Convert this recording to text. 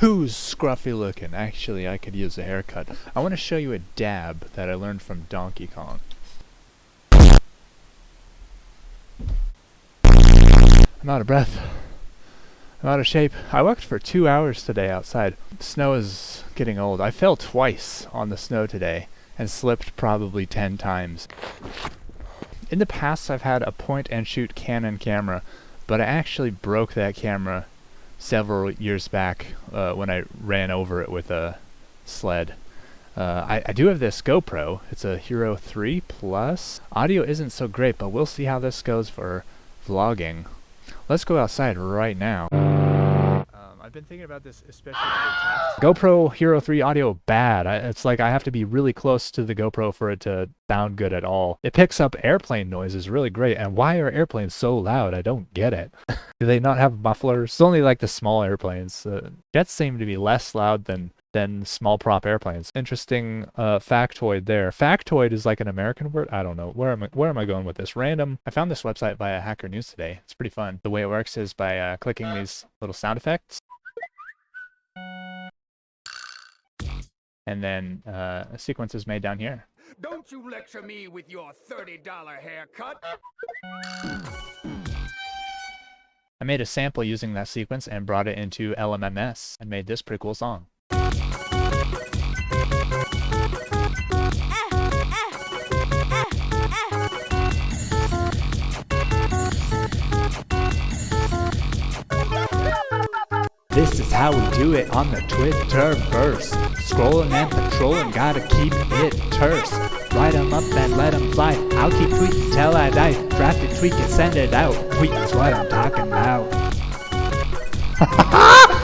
Who's scruffy looking? Actually, I could use a haircut. I want to show you a dab that I learned from Donkey Kong. I'm out of breath. I'm out of shape. I walked for two hours today outside. Snow is getting old. I fell twice on the snow today and slipped probably ten times. In the past, I've had a point and shoot Canon camera, but I actually broke that camera several years back uh, when I ran over it with a sled. Uh, I, I do have this GoPro. It's a Hero 3 Plus. Audio isn't so great, but we'll see how this goes for vlogging. Let's go outside right now. I've been thinking about this especially for GoPro Hero 3 audio bad. I, it's like I have to be really close to the GoPro for it to sound good at all. It picks up airplane noises really great. And why are airplanes so loud? I don't get it. Do they not have mufflers? It's only like the small airplanes. Uh, jets seem to be less loud than than small prop airplanes. Interesting uh, factoid there. Factoid is like an American word. I don't know. Where am I, where am I going with this? Random. I found this website via Hacker News today. It's pretty fun. The way it works is by uh, clicking these little sound effects. And then uh, a sequence is made down here. Don't you lecture me with your $30 haircut. I made a sample using that sequence and brought it into LMMS and made this pretty cool song. This is how we do it on the Twitterverse. Scrolling and patrolling, gotta keep it terse. Write 'em up and let 'em fly. I'll keep tweeting till I die. Draft it, tweak it, send it out. Tweet is what I'm talking about.